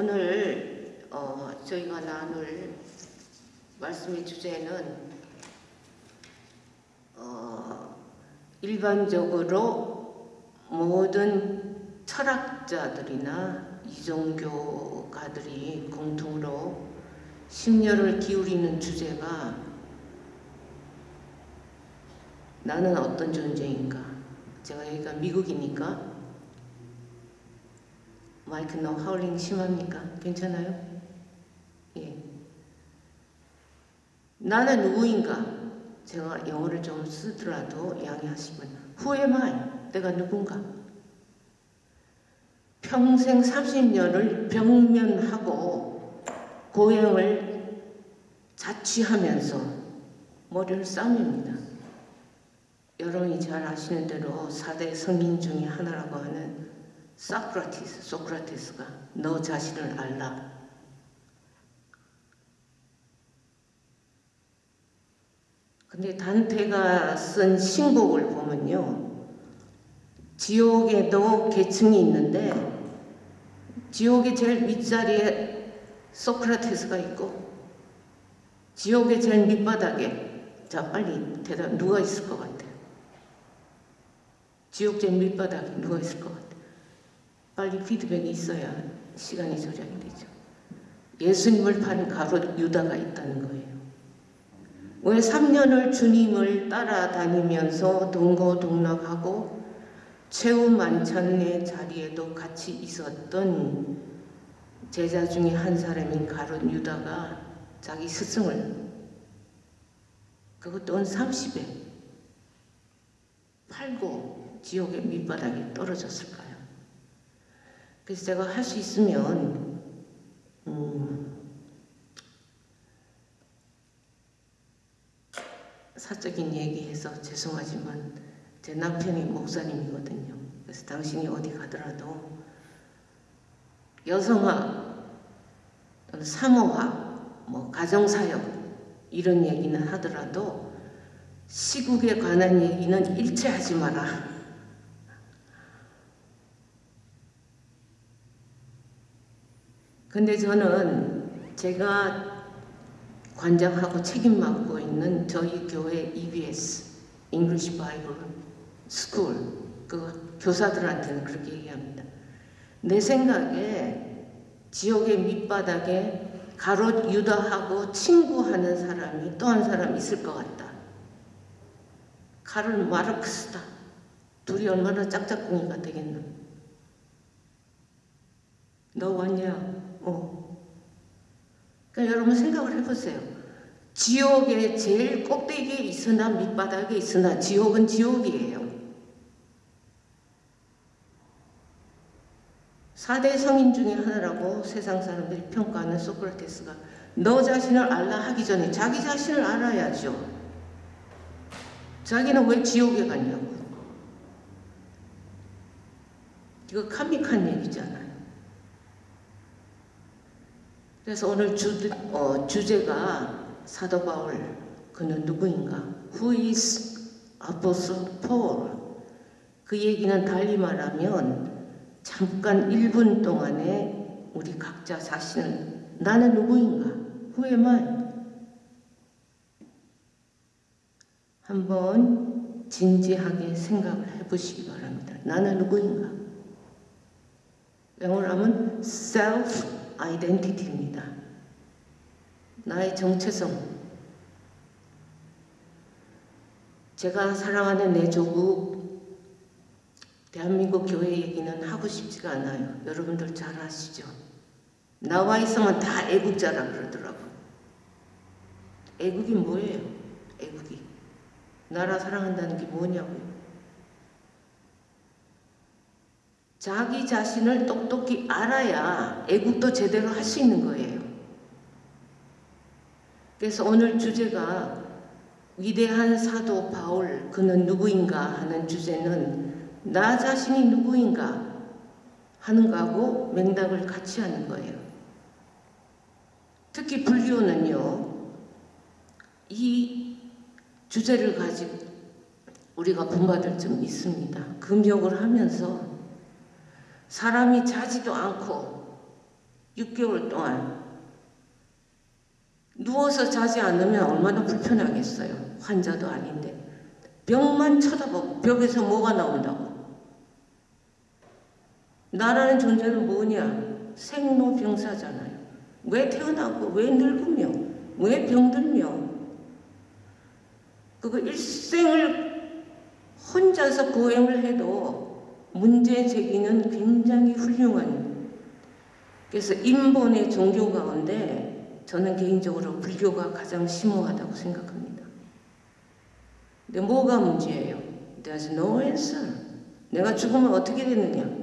오늘 어, 저희가 나눌 말씀의 주제는 어, 일반적으로 모든 철학자들이나 이종교가들이 공통으로 심려를 기울이는 주제가 나는 어떤 존재인가? 제가 여기가 미국이니까 마이크 너무 하울링 심합니까? 괜찮아요? 예. 나는 누구인가? 제가 영어를 좀 쓰더라도 양해하시면 Who am I? 내가 누군가? 평생 30년을 병면하고 고행을 자취하면서 머리를 싸웁니다. 여러분이 잘 아시는 대로 4대 성인 중에 하나라고 하는 소크라티스, 소크라테스가 너 자신을 알라. 근데 단테가 쓴 신곡을 보면요. 지옥에도 계층이 있는데 지옥의 제일 윗자리에 소크라테스가 있고 지옥의 제일 밑바닥에 자 빨리 대답 누가 있을 것 같아? 지옥 제일 밑바닥에 누가 있을 것 같아? 빨리 피드백이 있어야 시간이 조작이 되죠. 예수님을 파는 가롯 유다가 있다는 거예요. 왜 3년을 주님을 따라다니면서 동고동락하고 최후 만찬의 자리에도 같이 있었던 제자 중에 한 사람인 가롯 유다가 자기 스승을 그것도 은 30에 팔고 지옥의 밑바닥에 떨어졌을까요? 그래서 제가 할 수 있으면 음, 사적인 얘기해서 죄송하지만 제 남편이 목사님이거든요. 그래서 당신이 어디 가더라도 여성화, 사모화, 뭐 가정사역 이런 얘기는 하더라도 시국에 관한 얘기는 일체 하지 마라. 근데 저는 제가 관장하고 책임 맡고 있는 저희 교회 EBS English Bible School 그 교사들한테는 그렇게 얘기합니다. 내 생각에 지옥의 밑바닥에 가롯 유다하고 친구하는 사람이 또 한 사람 있을 것 같다. 카를 마르크스다. 둘이 얼마나 짝짝꿍이가 되겠나. 너 왔냐? 어. 그러니까 여러분 생각을 해보세요. 지옥의 제일 꼭대기에 있으나 밑바닥에 있으나 지옥은 지옥이에요. 4대 성인 중에 하나라고 세상 사람들이 평가하는 소크라테스가 너 자신을 알라 하기 전에 자기 자신을 알아야죠. 자기는 왜 지옥에 갔냐고. 이거 카믹한 얘기잖아요. 그래서 오늘 주, 어, 주제가 사도 바울 그는 누구인가? Who is Apostle Paul? 그 얘기는 달리 말하면 잠깐 1분 동안에 우리 각자 자신을 나는 누구인가? Who am I? 한번 진지하게 생각을 해보시기 바랍니다. 나는 누구인가? 영어로 하면 self identity입니다. 나의 정체성. 제가 사랑하는 내 조국 대한민국 교회 얘기는 하고 싶지가 않아요. 여러분들 잘 아시죠? 나와 있으면 다 애국자라 그러더라고. 애국이 뭐예요? 애국이. 나라 사랑한다는 게 뭐냐고요? 자기 자신을 똑똑히 알아야 애국도 제대로 할 수 있는 거예요. 그래서 오늘 주제가 위대한 사도 바울 그는 누구인가 하는 주제는 나 자신이 누구인가 하는 거하고 맥락을 같이 하는 거예요. 특히 불교는요. 이 주제를 가지고 우리가 본받을 점 있습니다. 금욕을 하면서 사람이 자지도 않고 6개월 동안 누워서 자지 않으면 얼마나 불편하겠어요. 환자도 아닌데. 벽만 쳐다보고 벽에서 뭐가 나온다고. 나라는 존재는 뭐냐? 생로병사잖아요. 왜 태어나고 왜 늙으며 왜 병들며 그거 일생을 혼자서 고행을 해도 문제 제기는 굉장히 훌륭한 그래서 인본의 종교 가운데 저는 개인적으로 불교가 가장 심오하다고 생각합니다. 근데 뭐가 문제예요? There's no answer. 내가 죽으면 어떻게 되느냐?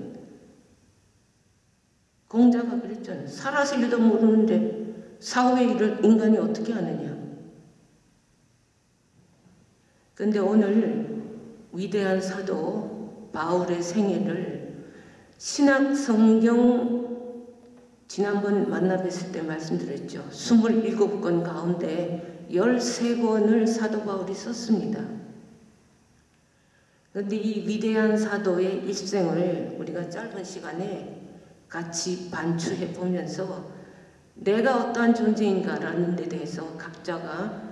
공자가 그랬잖아요. 살아서 일도 모르는데 사후의 일을 인간이 어떻게 하느냐? 근데 오늘 위대한 사도 바울의 생애를 신학 성경 지난번 만나 뵀을 때 말씀드렸죠. 27권 가운데 13권을 사도 바울이 썼습니다. 그런데 이 위대한 사도의 일생을 우리가 짧은 시간에 같이 반추해 보면서 내가 어떠한 존재인가라는 데 대해서 각자가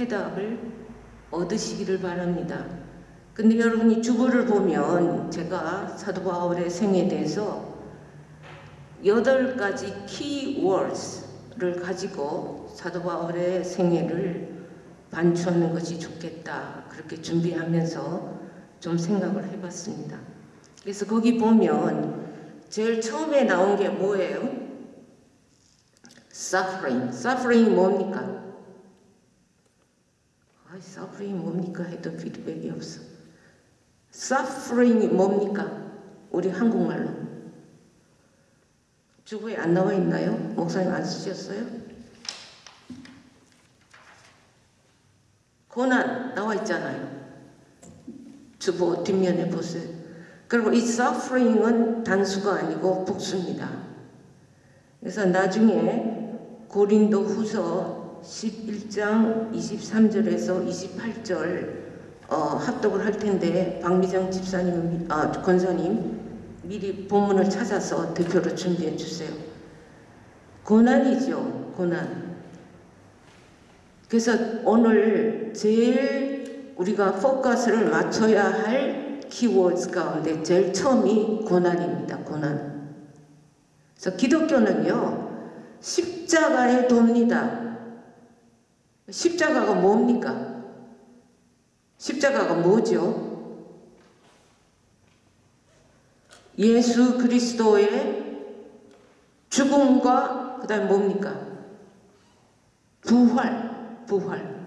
회답을 얻으시기를 바랍니다. 근데 여러분 이 주보를 보면 제가 사도 바울의 생에 대해서 여덟 가지 키워드를 가지고 사도 바울의 생애를 반추하는 것이 좋겠다. 그렇게 준비하면서 좀 생각을 해봤습니다. 그래서 거기 보면 제일 처음에 나온 게 뭐예요? suffering. suffering이 뭡니까? 아, suffering이 뭡니까? 해도 피드백이 없어. Suffering이 뭡니까? 우리 한국말로. 주부에 안 나와 있나요? 목사님 안 쓰셨어요? 고난 나와 있잖아요. 주보 뒷면에 보세요. 그리고 이 suffering은 단수가 아니고 복수입니다. 그래서 나중에 고린도 후서 11장 23절에서 28절 어, 합독을 할 텐데 박미정 집사님, 아, 권사님 미리 본문을 찾아서 대표로 준비해 주세요. 고난이죠, 고난. 그래서 오늘 제일 우리가 포커스를 맞춰야 할 키워드 가운데 제일 처음이 고난입니다. 고난. 그래서 기독교는요, 십자가에 돕니다. 십자가가 뭡니까? 십자가가 뭐죠? 예수 그리스도의 죽음과 그 다음에 뭡니까? 부활, 부활.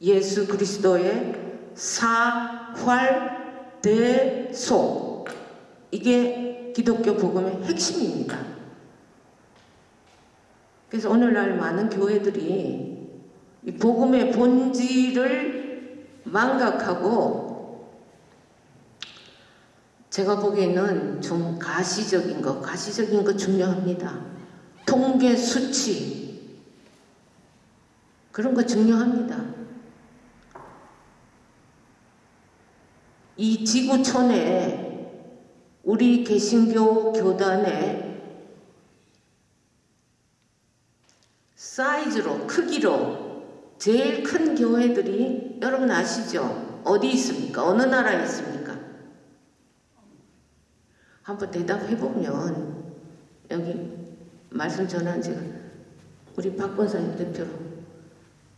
예수 그리스도의 사활, 대소. 이게 기독교 복음의 핵심입니다. 그래서 오늘날 많은 교회들이 이 복음의 본질을 망각하고 제가 보기에는 좀 가시적인 거, 가시적인 거 중요합니다. 통계 수치 그런 거 중요합니다. 이 지구촌에 우리 개신교 교단의 사이즈로 크기로 제일 큰 교회들이 여러분 아시죠? 어디 있습니까? 어느 나라에 있습니까? 한번 대답해 보면 여기 말씀 전한 제가 우리 박 권사님 대표로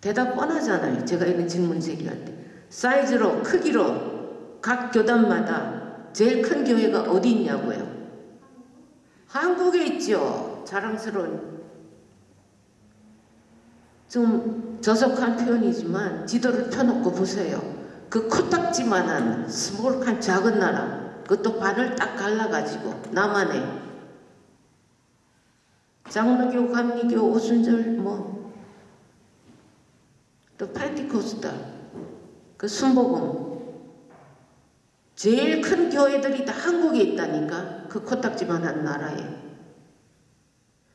대답 뻔하잖아요. 제가 이런 질문 제기할 때 사이즈로 크기로 각 교단마다 제일 큰 교회가 어디 있냐고요? 한국에 있죠. 자랑스러운 좀 저속한 표현이지만 지도를 펴놓고 보세요. 그 코딱지만한 스몰한 작은 나라 그것도 반을 딱 갈라가지고 남한에 장로교, 감리교, 오순절 뭐또 펜티코스타 그 순복음 제일 큰 교회들이 다 한국에 있다니까 그 코딱지만한 나라에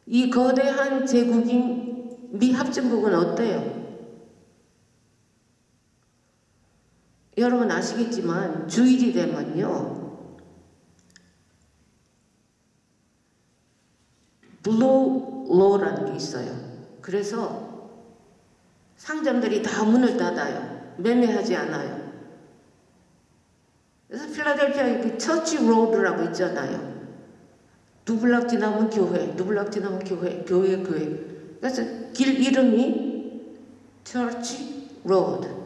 이 거대한 제국인 미합중국은 어때요? 여러분 아시겠지만 주일이 되면요 Blue Law라는 게 있어요. 그래서 상점들이 다 문을 닫아요. 매매하지 않아요. 그래서 필라델피아에 그 Church Road라고 있잖아요. 두 블락 지나면 교회, 두 블락 지나면 교회, 교회, 교회. 그래서 길 이름이 Church Road.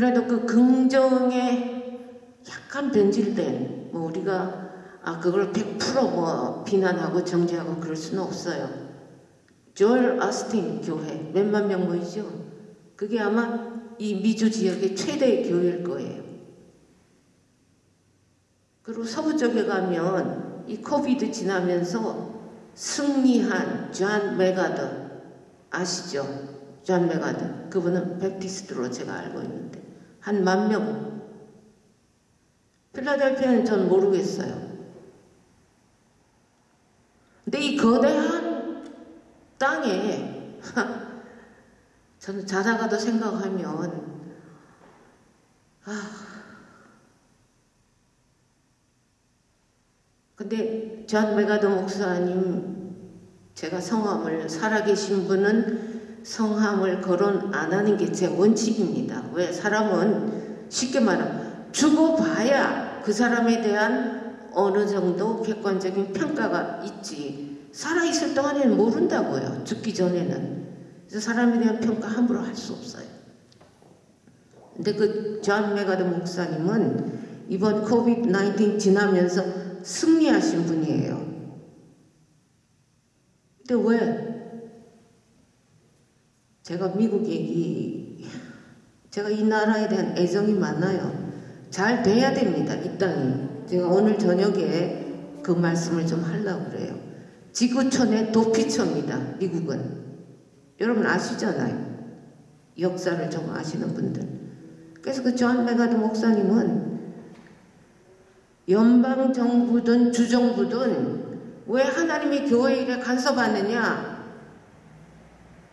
그래도 그 긍정에 약간 변질된 뭐 우리가 아 그걸 100%뭐 비난하고 정죄하고 그럴 수는 없어요. 조엘 오스틴 교회 몇만 명 모이죠. 그게 아마 이 미주 지역의 최대의 교회일 거예요. 그리고 서부 쪽에 가면 이 COVID 지나면서 승리한 존 맥아더 아시죠? 존 맥아더 그분은 Baptist로 제가 알고 있는데 한 만 명. 필라델피아는 전 모르겠어요. 근데 이 거대한 땅에 저는 자다가도 생각하면 아 근데 존 맥아더 목사님 제가 성함을 살아계신 분은 성함을 거론 안 하는 게 제 원칙입니다. 왜 사람은 쉽게 말하면 죽어봐야 그 사람에 대한 어느 정도 객관적인 평가가 있지 살아있을 동안에는 모른다고요. 죽기 전에는. 그래서 사람에 대한 평가 함부로 할 수 없어요. 근데 그 존 맥아더 목사님은 이번 COVID 19 지나면서 승리하신 분이에요. 근데 왜? 제가 미국 얘기, 제가 이 나라에 대한 애정이 많아요. 잘 돼야 됩니다, 이 땅이. 제가 오늘 저녁에 그 말씀을 좀 하려고 그래요. 지구촌의 도피처입니다, 미국은. 여러분 아시잖아요. 역사를 좀 아시는 분들. 그래서 그 존 맥아더 목사님은 연방 정부든 주정부든 왜 하나님의 교회 일에 간섭하느냐?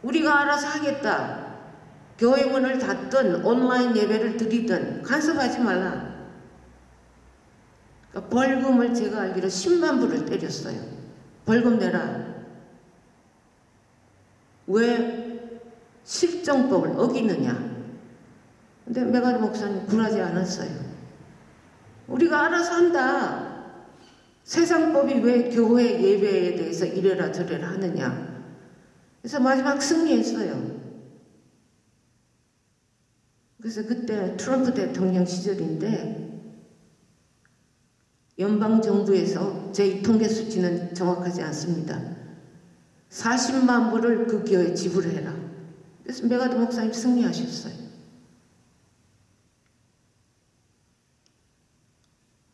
우리가 알아서 하겠다. 교회 문을 닫든 온라인 예배를 드리든 간섭하지 말라. 그러니까 벌금을 제가 알기로 10만 불을 때렸어요. 벌금 내라. 왜 실정법을 어기느냐? 근데 맥아더 목사님 굴하지 않았어요. 우리가 알아서 한다. 세상법이 왜 교회 예배에 대해서 이래라 저래라 하느냐. 그래서 마지막 승리했어요. 그래서 그때 트럼프 대통령 시절인데 연방 정부에서 제 통계 수치는 정확하지 않습니다. 40만 불을 그 교회에 지불해라. 그래서 맥아더 목사님 승리하셨어요.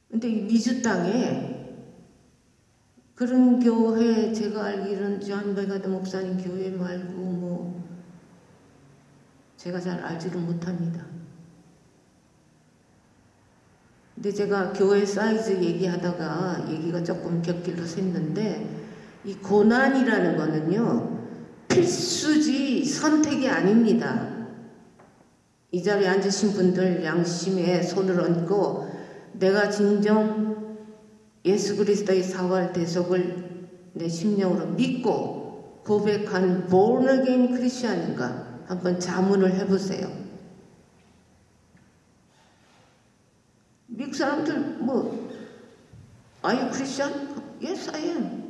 근데 이 미주 땅에 그런 교회 제가 알기로는 존 맥아더 목사님 교회 말고 뭐 제가 잘 알지를 못합니다. 근데 제가 교회 사이즈 얘기하다가 얘기가 조금 곁길로 샜는데 이 고난이라는 거는요 필수지 선택이 아닙니다. 이 자리에 앉으신 분들 양심에 손을 얹고 내가 진정 예수 그리스도의 사활 대속을 내 심령으로 믿고 고백한 born 크리스천인가 한번 자문을 해보세요. 미국 사람들 뭐 Are you Christian? Yes, I am.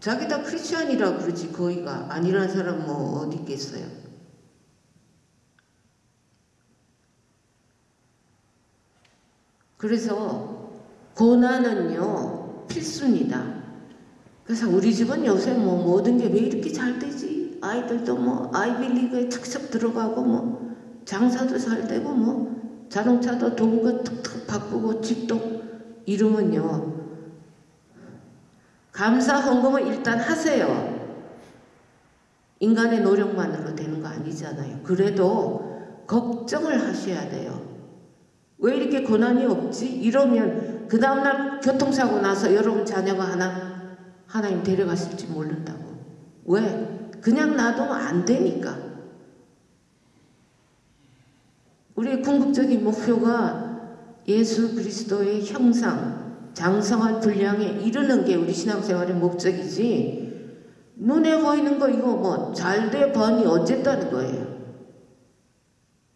자기 다 크리스천이라 그러지 거의가 아니라는 사람 뭐 어디 있겠어요. 그래서 고난은요 필수입니다. 그래서 우리 집은 요새 뭐 모든 게 왜 이렇게 잘 되지? 아이들도 뭐 아이빌리그에 척척 들어가고 뭐 장사도 잘 되고 뭐 자동차도 도구가 툭툭 바꾸고 집도 이루면요 감사 헌금을 일단 하세요. 인간의 노력만으로 되는 거 아니잖아요. 그래도 걱정을 하셔야 돼요. 왜 이렇게 고난이 없지? 이러면 그 다음날 교통사고 나서 여러분 자녀가 하나 하나님 데려갔을지 모른다고. 왜? 그냥 놔두면 안 되니까. 우리의 궁극적인 목표가 예수 그리스도의 형상, 장성한 분량에 이르는 게 우리 신앙생활의 목적이지 눈에 보이는 거 이거 뭐 잘 돼 번이 어쨌다는 거예요.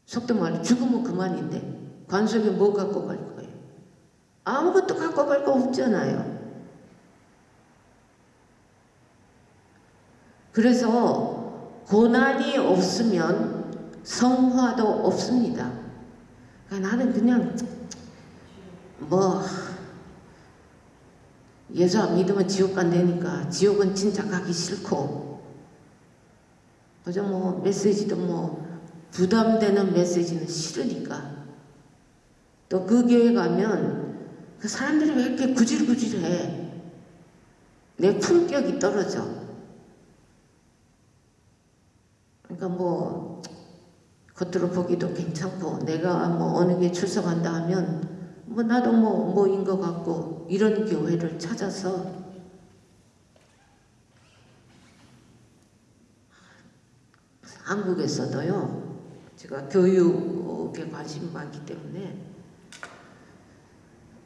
속도 말해 죽으면 그만인데 관속에 뭐 갖고 갈 거예요. 아무것도 갖고 갈 거 없잖아요. 그래서 고난이 없으면 성화도 없습니다. 그러니까 나는 그냥 뭐 예수 안 믿으면 지옥 간다니까 지옥은 진짜 가기 싫고 그저 뭐 메시지도 뭐 부담되는 메시지는 싫으니까 또 그 교회 가면 그 사람들이 왜 이렇게 구질구질해? 내 품격이 떨어져. 그러니까 뭐 겉으로 보기도 괜찮고 내가 뭐 어느 게 출석한다 하면 뭐 나도 뭐 뭐인 것 같고 이런 교회를 찾아서 한국에서도요. 제가 교육에 관심이 많기 때문에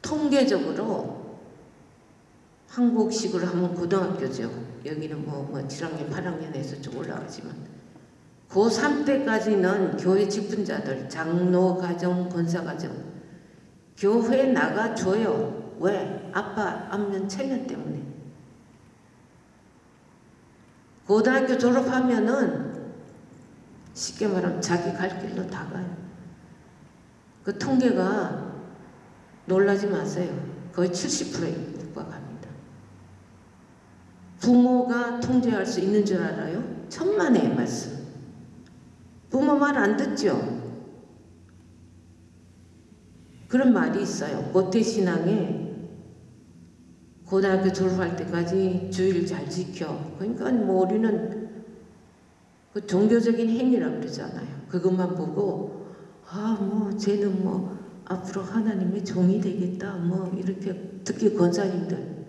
통계적으로 한국식으로 하면 고등학교죠 여기는 뭐, 뭐 7학년 8학년에서 좀 올라가지만 고3 때까지는 교회 직분자들 장로 가정 권사 가정 교회 나가줘요. 왜? 아빠 안면 체면 때문에. 고등학교 졸업하면은 쉽게 말하면 자기 갈 길로 다 가요. 그 통계가 놀라지 마세요. 거의 70%에 육박합니다. 부모가 통제할 수 있는 줄 알아요? 천만의 말씀. 부모 말 안 듣죠? 그런 말이 있어요. 모태신앙에 고등학교 졸업할 때까지 주의를 잘 지켜. 그러니까 뭐 우리는 그 종교적인 행위라 그러잖아요. 그것만 보고 아 뭐 쟤는 뭐 앞으로 하나님의 종이 되겠다. 뭐 이렇게 특히 권사님들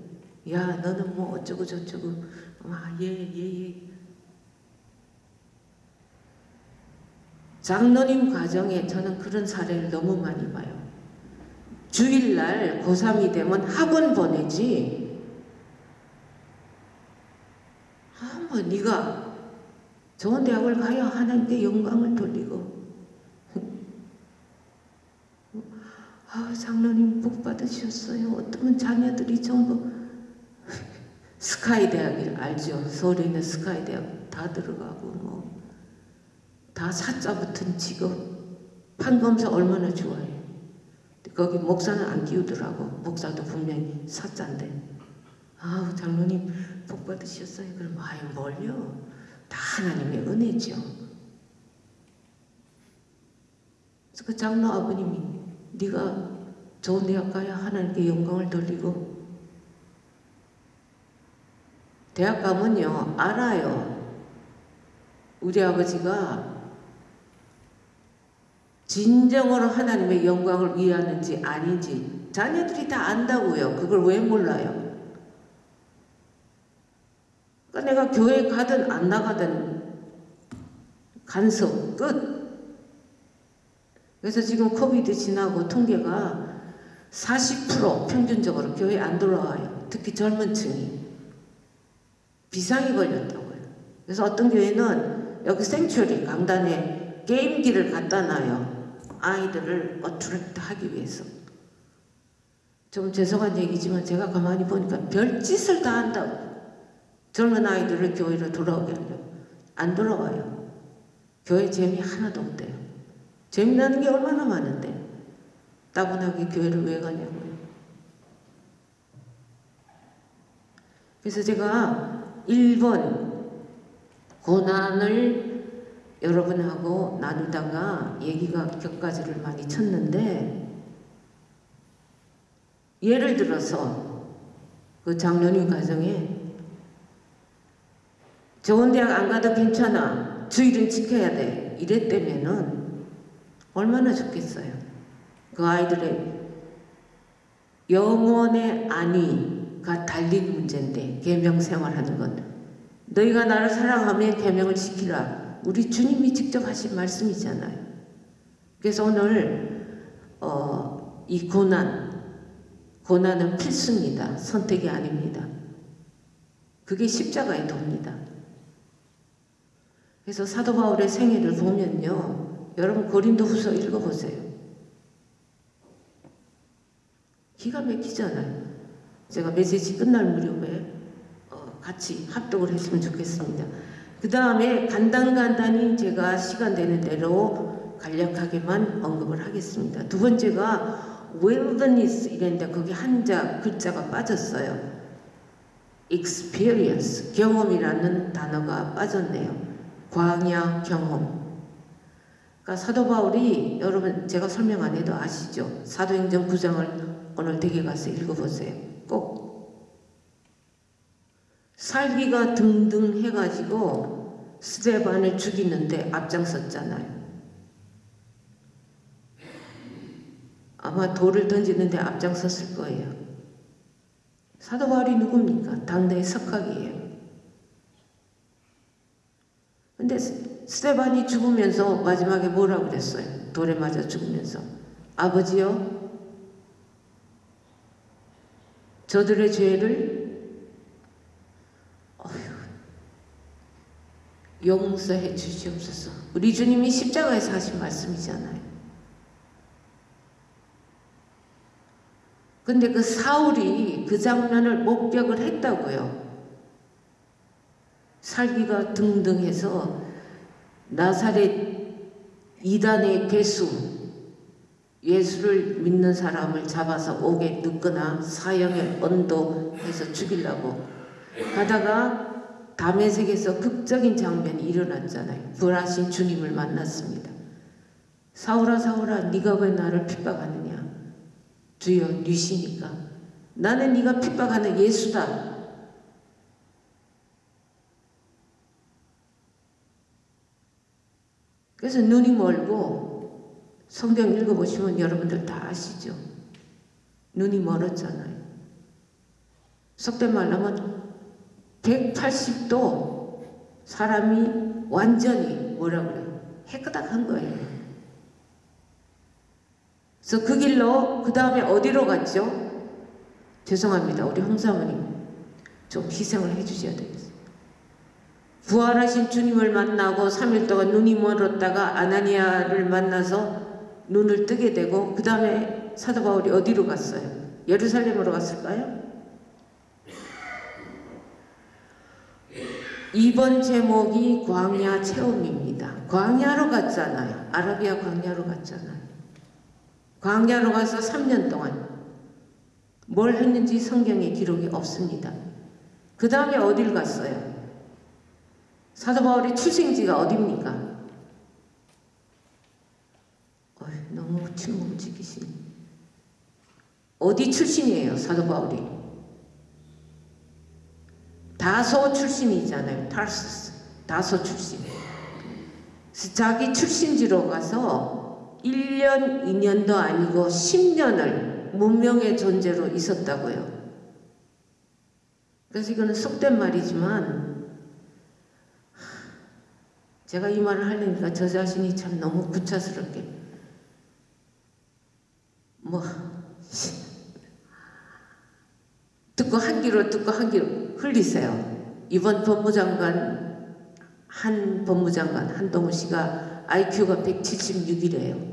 야 너는 뭐 어쩌고 저쩌고 아예예 예, 예. 장로님 과정에 저는 그런 사례를 너무 많이 봐요. 주일날 고3이 되면 학원 보내지 아, 뭐 네가 좋은 대학을 가야 하나님께 영광을 돌리고 아, 장로님 복 받으셨어요. 어떤 자녀들이 전부 스카이 대학을 알죠. 서울에 있는 스카이 대학 다 들어가고 뭐 다 사자 붙은 직업 판검사 얼마나 좋아요. 거기 목사는 안 끼우더라고. 목사도 분명히 사자인데. 아우 장로님 복 받으셨어요. 그럼 아유 뭘요? 다 하나님의 은혜죠. 그 장로 아버님이 네가 좋은 대학 가야 하나님께 영광을 돌리고 대학 가면요 알아요. 우리 아버지가 진정으로 하나님의 영광을 위하는지 아닌지 자녀들이 다 안다고요. 그걸 왜 몰라요? 그러니까 내가 교회 가든 안 나가든 간섭 끝. 그래서 지금 코비드 지나고 통계가 40% 평균적으로 교회 안 돌아와요. 특히 젊은 층이. 비상이 걸렸다고요. 그래서 어떤 교회는 여기 생츄리 강단에 게임기를 갖다 놔요. 아이들을 어트랙트 하기 위해서 좀 죄송한 얘기지만 제가 가만히 보니까 별짓을 다 한다고 젊은 아이들을 교회로 돌아오게 하려고 안 돌아와요 교회 재미 하나도 없대요 재미나는 게 얼마나 많은데? 따분하게 교회를 왜 가냐고요. 그래서 제가 1번 고난을 여러분하고 나누다가 얘기가 격가지를 많이 쳤는데 예를 들어서 그 장로님 가정에 좋은 대학 안 가도 괜찮아. 주일은 지켜야 돼. 이랬다면은 얼마나 좋겠어요 그 아이들의 영원의 안위가 달린 문제인데 계명 생활하는 건 너희가 나를 사랑하면 계명을 지키라 우리 주님이 직접 하신 말씀이잖아요. 그래서 오늘 어, 이 고난 고난은 필수입니다. 선택이 아닙니다. 그게 십자가의 도입니다. 그래서 사도 바울의 생애를 보면요. 여러분 고린도 후서 읽어보세요. 기가 막히잖아요. 제가 메시지 끝날 무렵에 어, 같이 합독을 했으면 좋겠습니다. 그 다음에 간단간단히 제가 시간 되는 대로 간략하게만 언급을 하겠습니다. 두 번째가 wilderness 이랬는데 거기 한자 글자가 빠졌어요. experience 경험이라는 단어가 빠졌네요. 광야 경험. 그러니까 사도 바울이 여러분 제가 설명 안 해도 아시죠? 사도행전 9장을 오늘 댁에 가서 읽어보세요. 꼭 살기가 등등 해가지고 스테반을 죽이는데 앞장섰잖아요. 아마 돌을 던지는데 앞장섰을 거예요. 사도 바울이 누굽니까? 당대의 석학이에요. 근데 스테반이 죽으면서 마지막에 뭐라고 그랬어요? 돌에 맞아 죽으면서 아버지요 저들의 죄를 어휴, 용서해 주시옵소서. 우리 주님이 십자가에서 하신 말씀이잖아요. 근데 그 사울이 그 장면을 목격을 했다고요. 살기가 등등해서 나사렛 이단의 괴수 예수를 믿는 사람을 잡아서 옥에 넣거나 사형에 언도해서 죽이려고 가다가 담에색에서 극적인 장면이 일어났잖아요. 불하신 주님을 만났습니다. 사울아 사울아 네가 왜 나를 핍박하느냐 주여 뉘시니까 나는 네가 핍박하는 예수다 그래서 눈이 멀고 성경 읽어보시면 여러분들 다 아시죠? 눈이 멀었잖아요. 속된 말로 하면 180도 사람이 완전히 뭐라 그래요? 해끄닥한 거예요. 그래서 그 길로 그 다음에 어디로 갔죠? 죄송합니다. 우리 홍사모님 좀 희생을 해주셔야 되겠어요. 부활하신 주님을 만나고 3일 동안 눈이 멀었다가 아나니아를 만나서 눈을 뜨게 되고 그 다음에 사도 바울이 어디로 갔어요? 예루살렘으로 갔을까요? 이번 제목이 광야 체험입니다. 광야로 갔잖아요. 아라비아 광야로 갔잖아요. 광야로 가서 3년 동안 뭘 했는지 성경에 기록이 없습니다. 그 다음에 어딜 갔어요? 사도 바울의 출생지가? 어이, 너무 침묵지기신. 어디 출신이에요, 사도 바울이? 다소 출신이잖아요. 타르스 다소 출신. 자기 출신지로 가서 1년, 2년도 아니고 10년을 문명의 존재로 있었다고요. 그래서 이거는 속된 말이지만 제가 이 말을 하려니까 저 자신이 참 너무 구차스럽게 뭐 듣고 한 귀로 듣고 한 귀로 흘리세요. 이번 법무장관 한 법무장관 한동훈 씨가 IQ가 176이래요.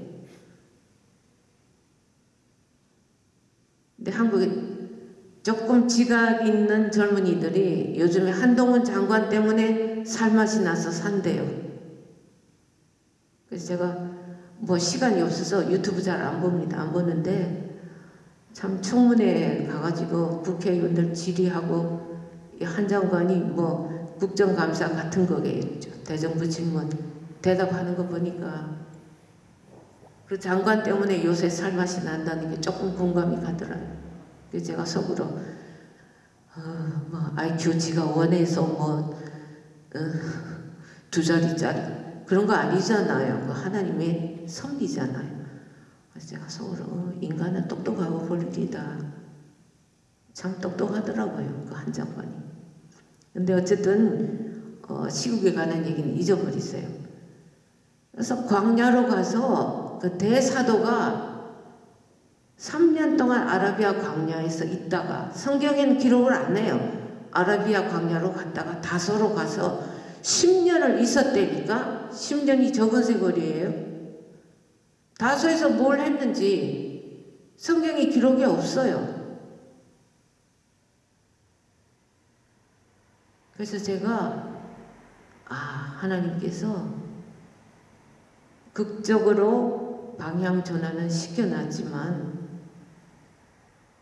근데 한국에 조금 지각 있는 젊은이들이 요즘에 한동훈 장관 때문에 살맛이 나서 산대요. 그래서 제가 뭐 시간이 없어서 유튜브 잘 안 봅니다. 안 보는데 참 청문회 가가지고 국회의원들 질의하고 한 장관이 뭐 국정감사 같은 거겠죠. 대정부 질문 대답하는 거 보니까 그 장관 때문에 요새 살맛이 난다는 게 조금 공감이 가더라고요. 그래서 제가 속으로 어, 뭐 IQ지가 원해서 뭐두 어, 자리짜리 그런 거 아니잖아요. 그 하나님의 선비잖아요. 그래서 제가 속으로 어, 인간은 똑똑하고 볼일이다. 참 똑똑하더라고요. 그 한 장관이. 근데 어쨌든 어, 시국에 관한 얘기는 잊어버리세요. 그래서 광야로 가서 그 대사도가 3년 동안 아라비아 광야에서 있다가 성경에는 기록을 안 해요. 아라비아 광야로 갔다가 다소로 가서 10년을 있었대니까 10년이 적은 세월이에요. 다소에서 뭘 했는지 성경에 기록이 없어요. 그래서 제가 아 하나님께서 극적으로 방향 전환은 시켜놨지만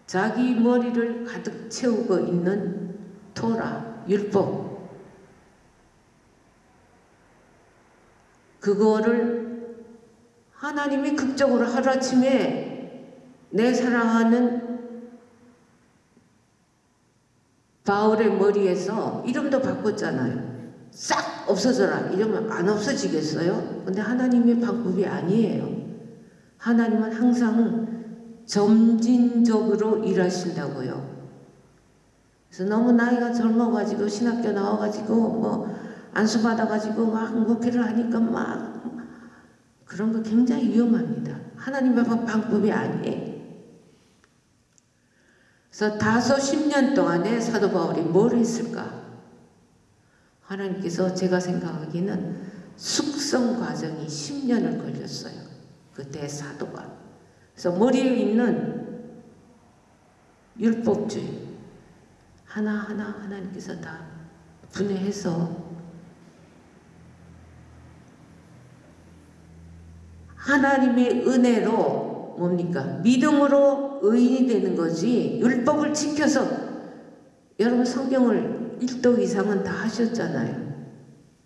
자기 머리를 가득 채우고 있는 토라, 율법 그거를 하나님이 극적으로 하루아침에 내 사랑하는 바울의 머리에서 이름도 바꿨잖아요. 싹 없어져라 이러면 안 없어지겠어요? 근데 하나님의 방법이 아니에요. 하나님은 항상 점진적으로 일하신다고요. 그래서 너무 나이가 젊어가지고 신학교 나와가지고 뭐 안수 받아가지고 막 목회를 하니까 막 그런 거 굉장히 위험합니다. 하나님의 방법이 아니에요. 그래서 다섯 십년 동안에 사도 바울이 뭘 했을까? 하나님께서 제가 생각하기는 숙성 과정이 10년을 걸렸어요. 그때 사도가. 그래서 머리에 있는 율법주의 하나하나 하나님께서 다 분해해서 하나님의 은혜로 뭡니까? 믿음으로 의인이 되는 거지 율법을 지켜서 여러분 성경을 1도 이상은 다 하셨잖아요.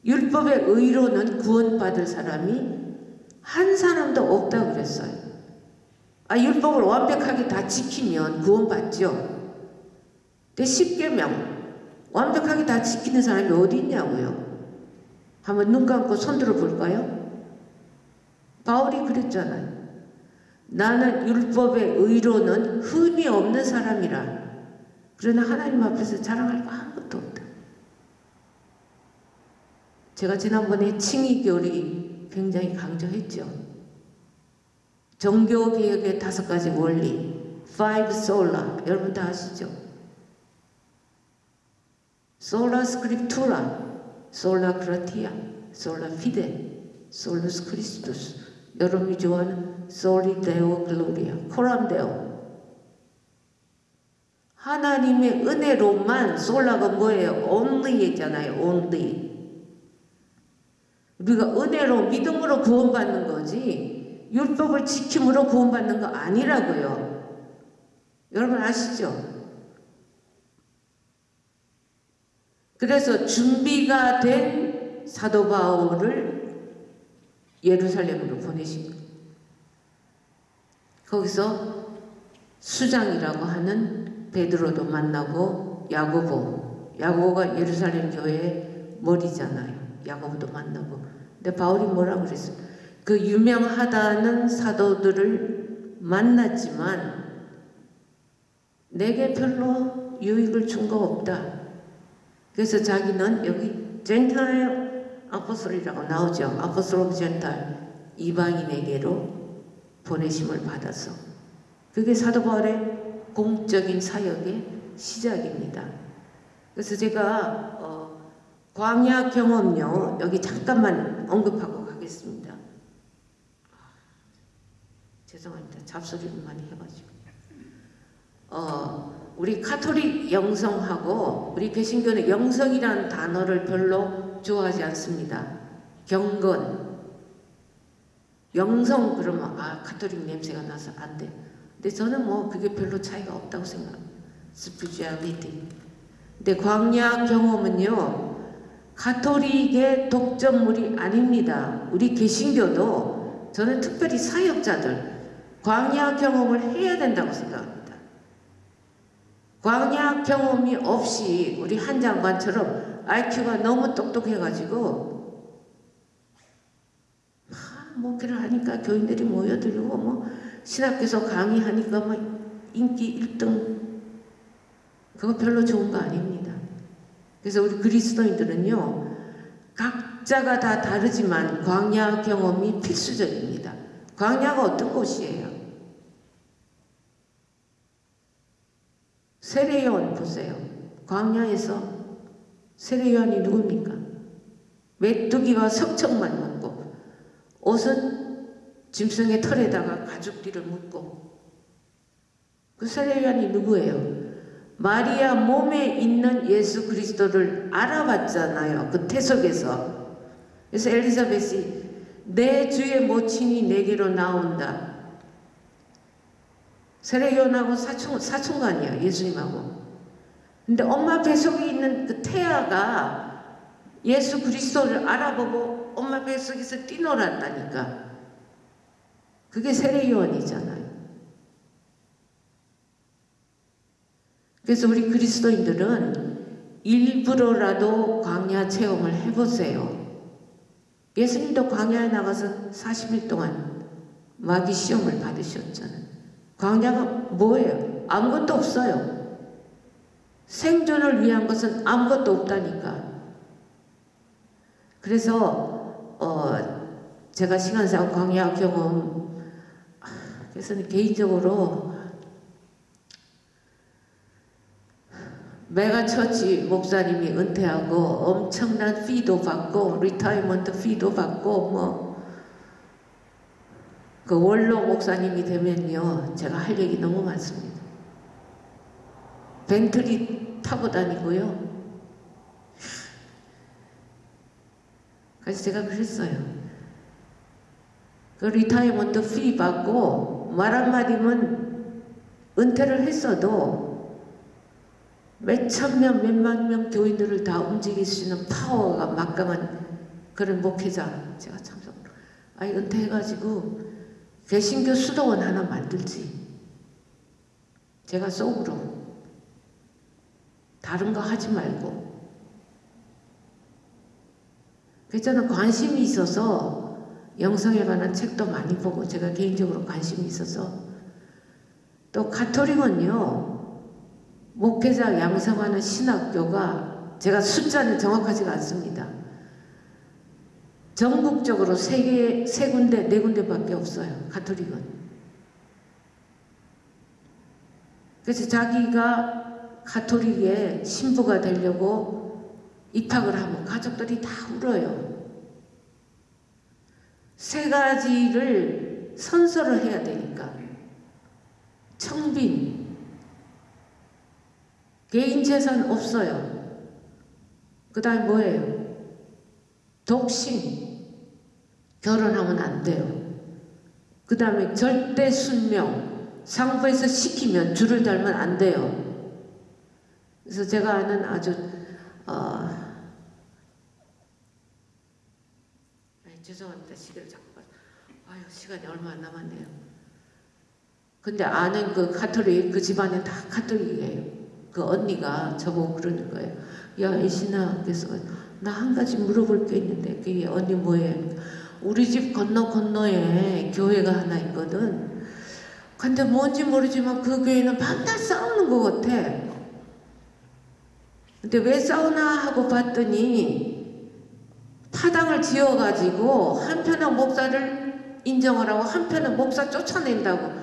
율법의 의로는 구원받을 사람이 한 사람도 없다고 그랬어요. 아, 율법을 완벽하게 다 지키면 구원받죠. 근데 10계명 완벽하게 다 지키는 사람이 어디 있냐고요. 한번 눈 감고 손 들어 볼까요? 바울이 그랬잖아요. 나는 율법의 의로는 흠이 없는 사람이라. 그러나 하나님 앞에서 자랑할 거 아무것도 없다. 제가 지난번에 칭의교리 굉장히 강조했죠. 종교개혁의 다섯 가지 원리, five sola, 여러분 다 아시죠? sola scriptura, sola gratia, sola fide, solus Christus. 여러분이 좋아하는 Soli Deo Gloria. 하나님의 은혜로만 솔라가 뭐예요? only잖아요. only. 우리가 은혜로 믿음으로 구원받는 거지 율법을 지킴으로 구원받는 거 아니라고요. 여러분 아시죠? 그래서 준비가 된 사도 바울을 예루살렘으로 거예요. 거기서 수장이라고 하는 베드로도 만나고 야고보, 야고보가 예루살렘 교회의 머리잖아요. 야고보도 만나고. 근데 바울이 뭐라 그랬어요? 그 유명하다는 사도들을 만났지만 내게 별로 유익을 준 거 없다. 그래서 자기는 여기 젠타일 아포스톨이라고 나오죠. 아포스톨 젠탈 이방인에게로 보내심을 받아서 그게 사도 바울의 공적인 사역의 시작입니다. 그래서 제가 어, 광야 경험요 여기 잠깐만 언급하고 가겠습니다. 죄송합니다. 잡소리를 많이 해가지고 어, 우리 카톨릭 영성하고 우리 개신교는 영성이라는 단어를 별로 좋아하지 않습니다. 경건. 영성 그러면 아 카톨릭 냄새가 나서 안 돼. 근데 저는 뭐 그게 별로 차이가 없다고 생각합니다. Spirituality. 근데 광야 경험은요. 가톨릭의 독점물이 아닙니다. 우리 개신교도 저는 특별히 사역자들 광야 경험을 해야 된다고 생각합니다. 광야 경험이 없이 우리 한 장관처럼 IQ가 너무 똑똑해가지고 막 목회를 하니까 교인들이 모여들고 뭐 신학교에서 강의하니까 뭐 인기 1등 그거 별로 좋은 거 아닙니다. 그래서 우리 그리스도인들은요 각자가 다 다르지만 광야 경험이 필수적입니다. 광야가 어떤 곳이에요? 세례요한 보세요. 광야에서 세례요한이 누굽니까? 메뚜기와 석청만 먹고 옷은 짐승의 털에다가 가죽띠를 묶고 그 세례요한이 누구예요? 마리아 몸에 있는 예수 그리스도를 알아봤잖아요. 그 태석에서. 그래서 엘리자벳이 내 주의 모친이 내게로 나온다. 세례요한하고 사촌, 사촌간이야 예수님하고. 근데 엄마 뱃속에 있는 그 태아가 예수 그리스도를 알아보고 엄마 뱃속에서 뛰놀았다니까. 그게 세례요한이잖아요. 그래서 우리 그리스도인들은 일부러라도 광야 체험을 해보세요. 예수님도 광야에 나가서 40일 동안 마귀 시험을 받으셨잖아요. 광야가 뭐예요? 아무것도 없어요. 생존을 위한 것은 아무것도 없다니까. 그래서 어 제가 시간상 광야 경험 그래서 개인적으로 megachurch 목사님이 은퇴하고 엄청난 fee도 받고 retirement fee도 받고 뭐 그 원로 목사님이 되면요 제가 할 얘기 너무 많습니다. 벤틀리 타고 다니고요. 그래서 제가 그랬어요. 그 retirement fee 받고 말 한마디면 은퇴를 했어도 몇천 명, 몇만 명 교인들을 다 움직일 수 있는 파워가 막강한 그런 목회자 제가 참석. 아니 은퇴해가지고 개신교 수도원 하나 만들지. 제가 속으로 다른 거 하지 말고. 저는 관심이 있어서 영성에 관한 책도 많이 보고 제가 개인적으로 관심이 있어서 또 가톨릭은요 목회자 양성하는 신학교가 제가 숫자는 정확하지가 않습니다. 전국적으로 세 개, 세 군데, 네 군데밖에 없어요. 가톨릭은. 그래서 자기가 가톨릭의 신부가 되려고 입학을 하면 가족들이 다 울어요. 세 가지를 선서를 해야 되니까. 청빈. 개인 재산 없어요. 그 다음에 뭐예요? 독신. 결혼하면 안 돼요. 그 다음에 절대 순명. 상부에서 시키면 줄을 달면 안 돼요. 그래서 제가 아는 아주 어, 아니, 죄송합니다. 시계를 자꾸 봐. 아유 시간이 얼마 안 남았네요. 근데 아는 그 카톨릭 그 집안은 다 카톨릭이에요. 그 언니가 저보고 그러는 거예요. 야 이신아 그래서 나 한 가지 물어볼 게 있는데 그게 언니 뭐예요? 우리 집 건너 건너에 교회가 하나 있거든. 근데 뭔지 모르지만 그 교회는 밤낮 싸우는 것 같아. 근데 왜 싸우나 하고 봤더니 파당을 지어가지고 한편은 목사를 인정을 하고 한편은 목사 쫓아낸다고.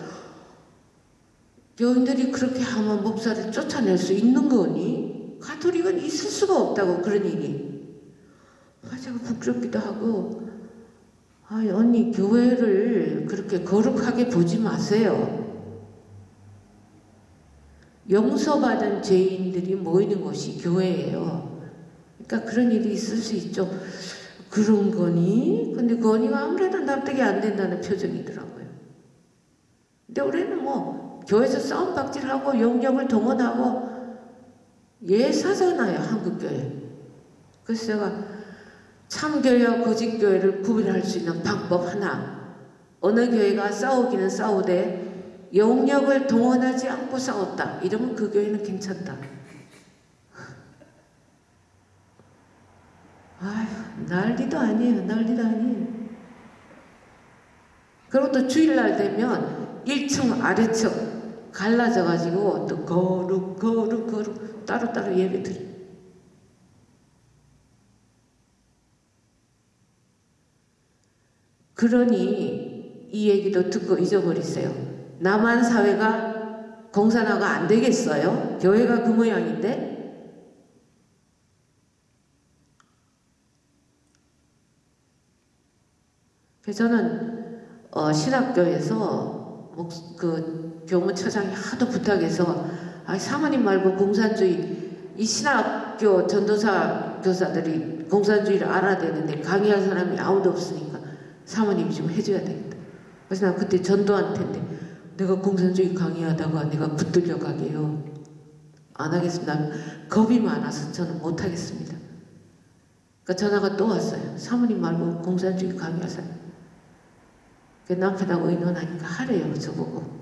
교인들이 그렇게 하면 목사를 쫓아낼 수 있는 거니? 가톨릭은 있을 수가 없다고 그런. 아, 제가 부끄럽기도 하고 아, 언니 교회를 그렇게 거룩하게 보지 마세요. 용서받은 죄인들이 모이는 곳이 교회예요. 그러니까 그런 일이 있을 수 있죠. 그런 거니? 근데 그 언니가 아무래도 납득이 안 된다는 표정이더라고요. 근데 우리는 뭐 교회에서 싸움 박질하고 영역을 동원하고 예사잖아요 한국교회. 그래서 제가 참교회와 거짓교회를 구별할 수 있는 방법 하나. 어느 교회가 싸우기는 싸우되 영역을 동원하지 않고 싸웠다. 이러면 그 교회는 괜찮다. 아휴, 난리도 아니에요. 난리도 아니에요. 그리고 또 주일날 되면 1층 아래층 갈라져가지고 또 거룩, 거룩, 거룩 따로따로 예배 드려. 그러니 이 얘기도 듣고 잊어버리세요. 남한 사회가 공산화가 안 되겠어요? 교회가 그 모양인데? 그래서 저는 어, 신학교에서 목, 그 교무처장이 하도 부탁해서 아, 사모님 말고 공산주의 이 신학교 전도사 교사들이 공산주의를 알아야 되는데 강의할 사람이 아무도 없으니까 사모님이 좀 해줘야 되겠다. 그래서 난 그때 전도한 텐데 내가 공산주의 강의하다가 내가 붙들려 가게요. 안 하겠습니다. 겁이 많아서 저는 못 하겠습니다. 그러니까 전화가 또 왔어요. 사모님 말고 공산주의 강의하세요. 그 남편하고 의논하니까 하래요, 저보고.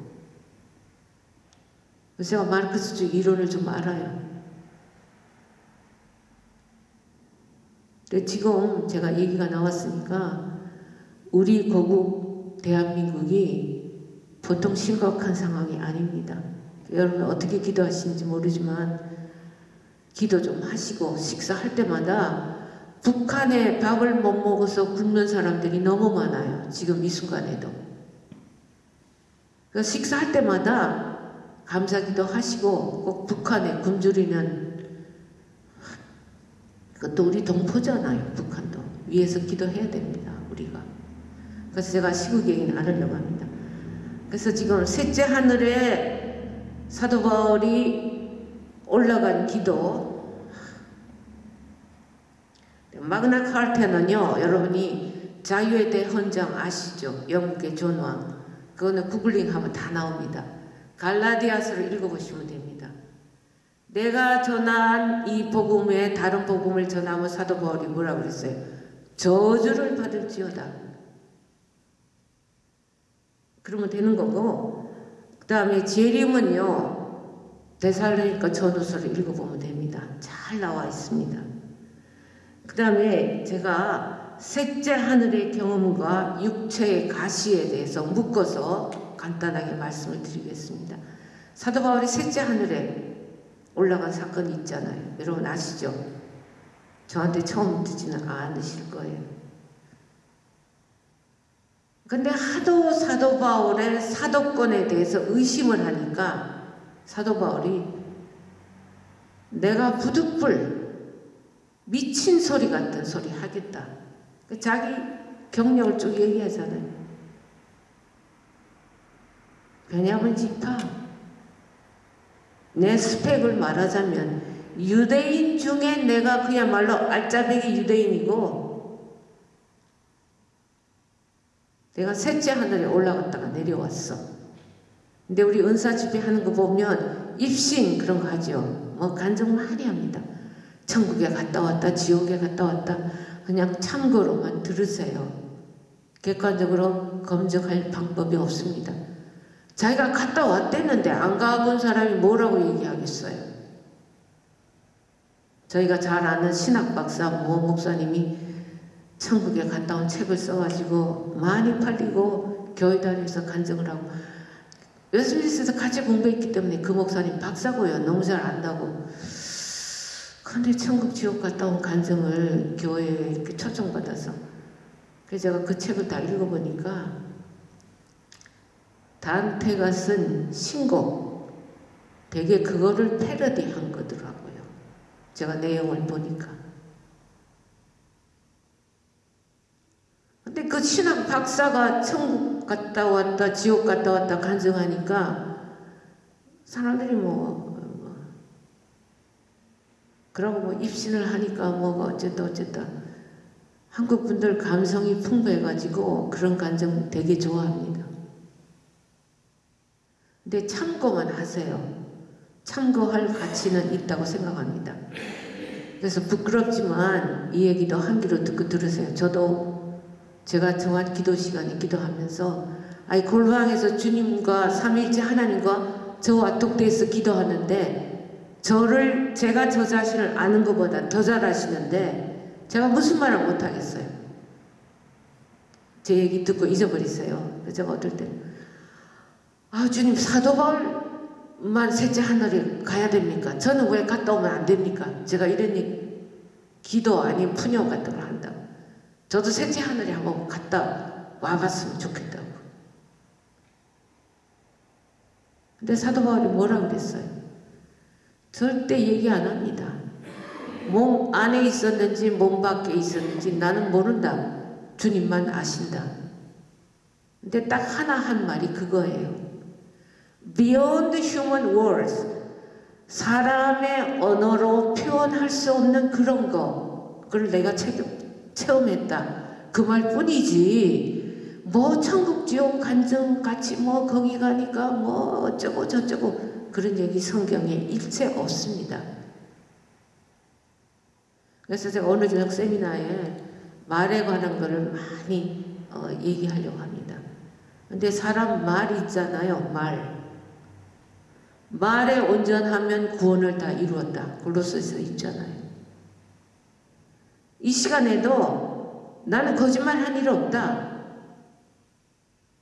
제가 마르크스주의 이론을 좀 알아요. 지금 제가 얘기가 나왔으니까 우리 고국 대한민국이 보통 심각한 상황이 아닙니다. 여러분 어떻게 기도하시는지 모르지만 기도 좀 하시고 식사할 때마다 북한에 밥을 못 먹어서 굶는 사람들이 너무 많아요. 지금 이 순간에도. 그 식사할 때마다 감사기도 하시고 꼭 북한에 굶주리는 그것도 우리 동포잖아요. 북한도. 위에서 기도해야 됩니다. 우리가. 그래서 제가 시국 얘기 나누려고 합니다. 그래서 지금 셋째 하늘에 사도 바울이 올라간 기도 마그나 카르타는요 여러분이 자유에 대해 헌장 아시죠? 영국의 존왕 그거는 구글링 하면 다 나옵니다. 갈라디아서를 읽어보시면 됩니다. 내가 전한 이 복음에 다른 복음을 전하면 사도 바울이 뭐라 그랬어요? 저주를 받을지어다. 그러면 되는 거고 그 다음에 재림은요 대살로니까 전후서를 읽어보면 됩니다. 잘 나와 있습니다. 그 다음에 제가 셋째 하늘의 경험과 육체의 가시에 대해서 묶어서 간단하게 말씀을 드리겠습니다. 사도 바울이 셋째 하늘에 올라간 사건이 있잖아요. 여러분 아시죠? 저한테 처음 듣지는 않으실 거예요. 근데 하도 사도 바울의 사도권에 대해서 의심을 하니까 사도 바울이 내가 부득불 미친 소리 같은 소리 하겠다. 그 자기 경력을 쭉 얘기하잖아요. 베냐민 지파 내 스펙을 말하자면 유대인 중에 내가 그야말로 알짜배기 유대인이고 내가 셋째 하늘에 올라갔다가 내려왔어. 근데 우리 은사 집회 하는 거 보면 입신 그런 거 하죠. 뭐 간증 많이 합니다. 천국에 갔다 왔다, 지옥에 갔다 왔다. 그냥 참고로만 들으세요. 객관적으로 검증할 방법이 없습니다. 자기가 갔다 왔댔는데 안 가본 사람이 뭐라고 얘기하겠어요? 저희가 잘 아는 신학 박사 모 목사님이 천국에 갔다 온 책을 써가지고 많이 팔리고 교회 다니면서 간증을 하고 웨스민스에서 같이 공부했기 때문에 그 목사님 박사고요. 너무 잘 안다고. 근데 천국 지옥 갔다 온 간증을 교회에 이렇게 초청받아서 그래서 제가 그 책을 다 읽어보니까 단테가 쓴 신곡 되게 그거를 패러디한 거더라고요. 제가 내용을 보니까. 근데 그 신학 박사가 천국 갔다 왔다 지옥 갔다 왔다 간증하니까 사람들이 뭐, 뭐 그러고 뭐 입신을 하니까 뭐가 어쨌다 어쨌다 한국 분들 감성이 풍부해가지고 그런 간증 되게 좋아합니다. 근데 참고만 하세요. 참고할 가치는 있다고 생각합니다. 그래서 부끄럽지만 이 얘기도 한 귀로 듣고 들으세요. 저도 제가 정한 기도 시간에 기도하면서 아이 골방에서 주님과 삼일째 하나님과 저와 독대해서 기도하는데 저를 제가 저 자신을 아는 것보다 더 잘 아시는데 제가 무슨 말을 못 하겠어요. 제 얘기 듣고 잊어버리세요. 제가 어떨 때는 아 주님 사도 바울만 셋째 하늘에 가야 됩니까? 저는 왜 갔다 오면 안 됩니까? 제가 이런 얘기 기도 아닌 푸념 같은 걸 한다고 저도 셋째 하늘에 한번 갔다 와봤으면 좋겠다고 근데 사도 바울이 뭐라 그랬어요? 절대 얘기 안 합니다. 몸 안에 있었는지 몸 밖에 있었는지 나는 모른다. 주님만 아신다. 근데 딱 하나 한 말이 그거예요. Beyond human words. 사람의 언어로 표현할 수 없는 그런 거. 그걸 내가 체험했다. 그 말뿐이지. 뭐 천국 지옥 간증 같이 뭐 거기 가니까 뭐 어쩌고 저쩌고 그런 얘기 성경에 일체 없습니다. 그래서 제가 오늘 저녁 세미나에 말에 관한 거를 많이 어, 얘기하려고 합니다. 근데 사람 말 있잖아요. 말. 말에 온전하면 구원을 다 이루었다. 골로새서 있잖아요. 이 시간에도 나는 거짓말 한 일 없다.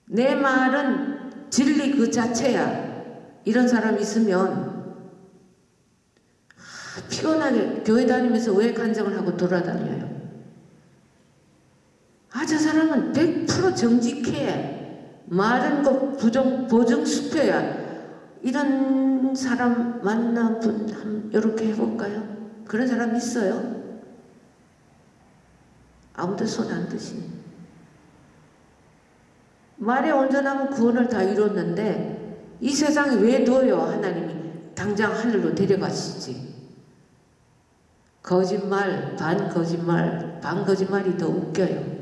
내 말은 진리 그 자체야. 이런 사람 있으면 피곤하게 교회 다니면서 왜 간증을 하고 돌아다녀요? 아, 저 사람은 100% 정직해. 말은 거 부정, 보증 수표야. 이런 사람 만나본, 이렇게 해볼까요? 그런 사람 있어요? 아무도 손 안 드시네. 말에 온전하면 구원을 다 이뤘는데 이 세상에 왜 둬요? 하나님이 당장 하늘로 데려가시지. 거짓말, 반 거짓말, 반 거짓말이 더 웃겨요.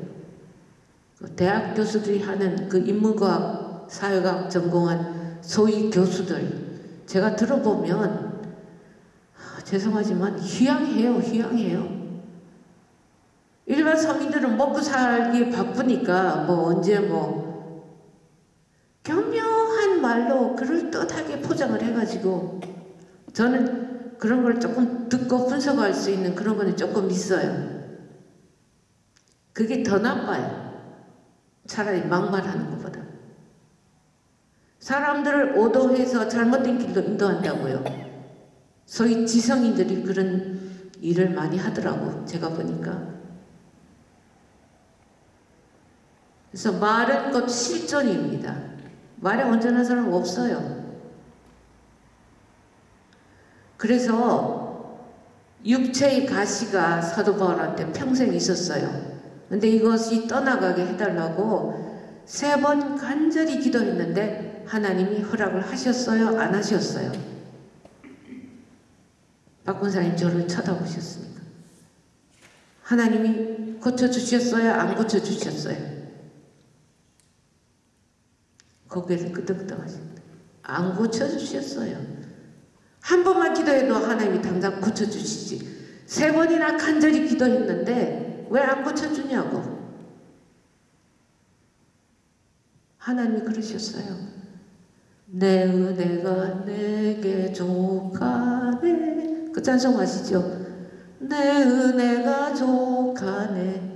그 대학 교수들이 하는 그 인문과학, 사회과학 전공한 소위 교수들 제가 들어보면 아, 죄송하지만 희양해요, 희양해요. 일반 서민들은 먹고 살기 바쁘니까 뭐 언제 뭐 교묘한 말로 그럴듯하게 포장을 해가지고 저는 그런 걸 조금 듣고 분석할 수 있는 그런 거는 조금 있어요. 그게 더 나빠요. 차라리 막말하는 것보다. 사람들을 오도해서 잘못된 길로 인도한다고요. 소위 지성인들이 그런 일을 많이 하더라고. 제가 보니까. 그래서 말은 곧 실존입니다. 말에 온전한 사람 없어요. 그래서 육체의 가시가 사도 바울한테 평생 있었어요. 근데 이것이 떠나가게 해달라고 세 번 간절히 기도했는데 하나님이 허락을 하셨어요? 안 하셨어요? 박군사님 저를 쳐다보셨습니까? 하나님이 고쳐주셨어요? 안 고쳐주셨어요? 고개를 끄덕끄덕 하십니다. 안 고쳐주셨어요. 한 번만 기도해도 하나님이 당장 고쳐주시지. 세 번이나 간절히 기도했는데 왜 안 고쳐주냐고. 하나님이 그러셨어요. 내 은혜가 내게 족하네. 그 찬송 아시죠? 내 은혜가 족하네.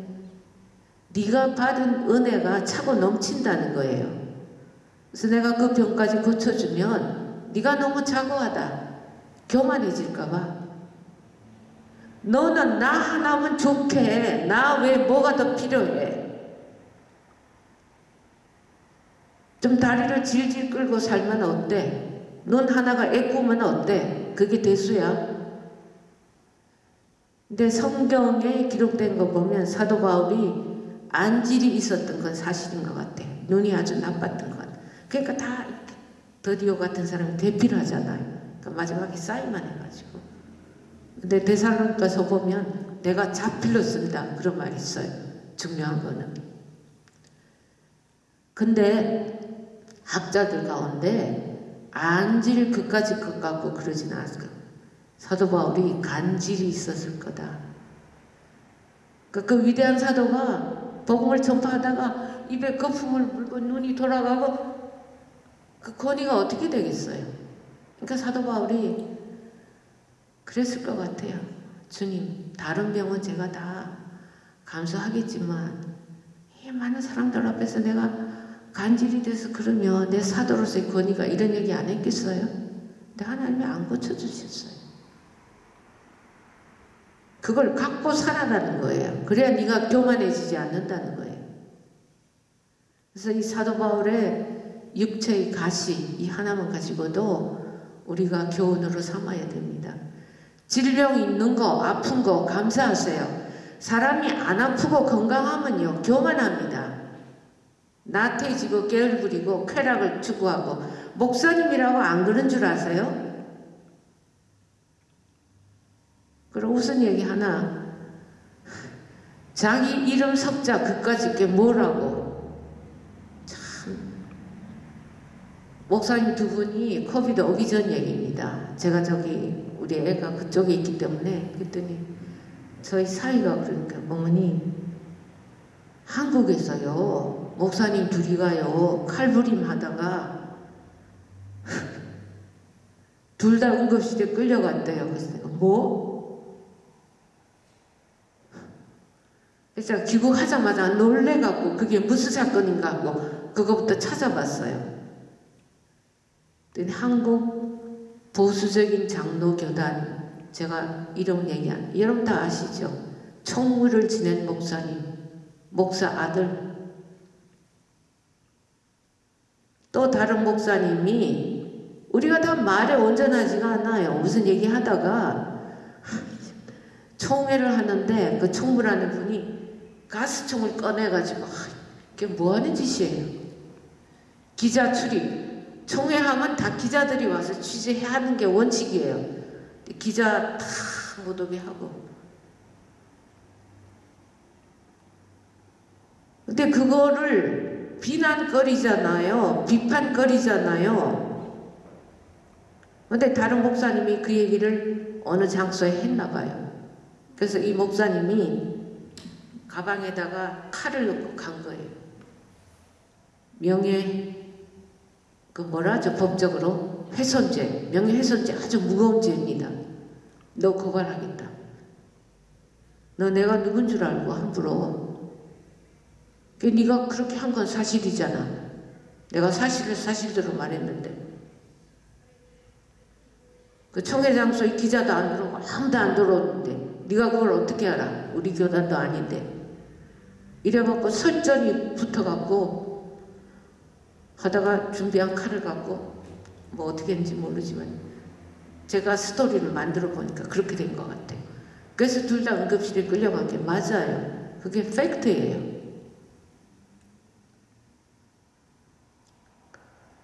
네가 받은 은혜가 차고 넘친다는 거예요. 그래서 내가 그 병까지 고쳐주면 네가 너무 자고하다. 교만해질까 봐 너는 나 하나면 좋게. 나 왜 뭐가 더 필요해? 좀 다리를 질질 끌고 살면 어때? 넌 하나가 애꾸면 어때? 그게 대수야. 근데 성경에 기록된 거 보면 사도 바울이 안질이 있었던 건 사실인 것 같아. 눈이 아주 나빴던 것. 그러니까 다 더디오 같은 사람이 대필하잖아요. 그러니까 마지막에 쌓이만 해가지고. 근데 대사로가서 보면 내가 자필로 쓴다 그런 말이 있어요. 중요한 거는. 근데 학자들 가운데 안질 그까지 것 같고 그러진 않았을 거 사도 바울이 간질이 있었을 거다. 그, 그 위대한 사도가 복음을 전파하다가 입에 거품을 물고 눈이 돌아가고 그 권위가 어떻게 되겠어요? 그러니까 사도 바울이 그랬을 것 같아요. 주님, 다른 병은 제가 다 감수하겠지만 이 많은 사람들 앞에서 내가 간질이 돼서 그러면 내 사도로서의 권위가 이런 얘기 안 했겠어요? 근데 하나님이 안 고쳐주셨어요. 그걸 갖고 살아라는 거예요. 그래야 네가 교만해지지 않는다는 거예요. 그래서 이 사도 바울의 육체의 가시 이 하나만 가지고도 우리가 교훈으로 삼아야 됩니다. 질병 있는 거, 아픈 거 감사하세요. 사람이 안 아프고 건강하면요 교만합니다. 나태해지고 게을부리고 쾌락을 추구하고 목사님이라고 안 그런 줄 아세요? 그리고 무슨 얘기 하나 자기 이름 석자 그까짓 게 뭐라고 참 목사님 두 분이 코비드 오기 전 얘기입니다. 제가 저기 우리 애가 그쪽에 있기 때문에 그랬더니 저희 사이가 그러니까 어머니 한국에서요 목사님 둘이 가요 칼부림 하다가 둘 다 응급실에 끌려갔대요. 그래서 내가 뭐? 그래서 귀국하자마자 놀래갖고 그게 무슨 사건인가 하고 그거부터 찾아봤어요. 한국 보수적인 장로교단 제가 이름 얘기한 여러분 다 아시죠? 총무를 지낸 목사님 목사 아들 또 다른 목사님이 우리가 다 말에 온전하지가 않아요. 무슨 얘기 하다가 총회를 하는데 그 총무라는 분이 가스총을 꺼내가지고 아, 이게 뭐하는 짓이에요. 기자 출입 총회하면 다 기자들이 와서 취재해야 하는 게 원칙이에요. 기자 다 못 오게 하고 근데 그거를 비난거리잖아요. 비판거리잖아요. 근데 다른 목사님이 그 얘기를 어느 장소에 했나 봐요. 그래서 이 목사님이 가방에다가 칼을 넣고 간 거예요. 명예 그 뭐라죠 법적으로 훼손죄 명예훼손죄 아주 무거운 죄입니다. 너 고발하겠다. 너 내가 누군 줄 알고 함부로 그 네가 그렇게 한 건 사실이잖아. 내가 사실을 사실대로 말했는데 그 총회장소에 기자도 안 들어오고 아무도 안 들어오는데 네가 그걸 어떻게 알아? 우리 교단도 아닌데 이래갖고 설전이 붙어갖고 하다가 준비한 칼을 갖고 뭐 어떻게 했는지 모르지만 제가 스토리를 만들어 보니까 그렇게 된 것 같아요. 그래서 둘 다 응급실에 끌려간 게 맞아요. 그게 팩트예요.